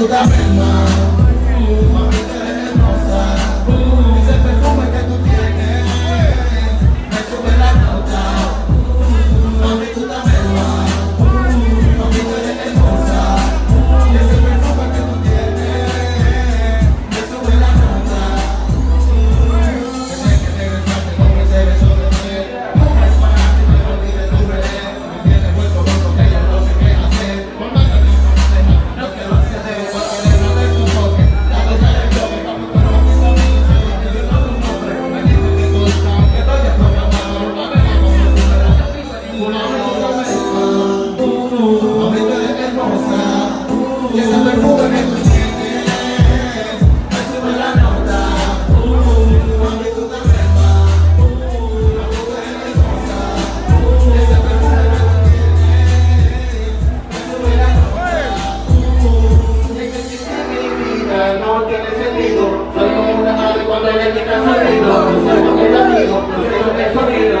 ayúdame más Mamita hermosa Ese perfume que tú tienes Me sube la nota Mamita ayúdame más Mamita hermosa Ese perfume que tú tienes Me sube la soy como una ave cuando le quita sonido, soy como un latido, no sé lo que es sonido,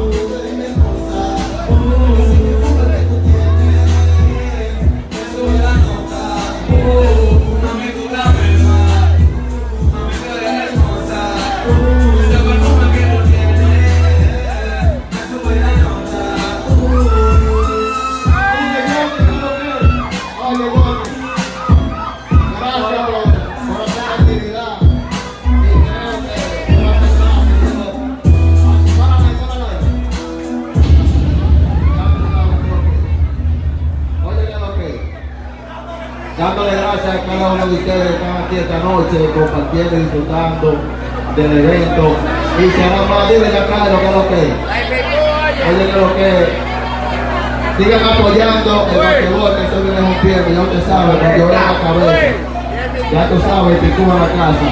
dándole gracias a cada uno de ustedes que están aquí esta noche compartiendo y disfrutando del evento. Y se hará más, dile acá lo que es lo que es. Oye, que lo que. Sigan apoyando el basquetbol, que eso viene un ya usted sabe, con llorar la cabeza. Ya tú sabes, picúa la casa.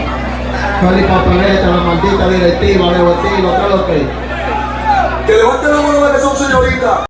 Feliz papeleta, la maldita directiva, Leo Estilo, ¿qué lo que es? Que levanten la mano las que son.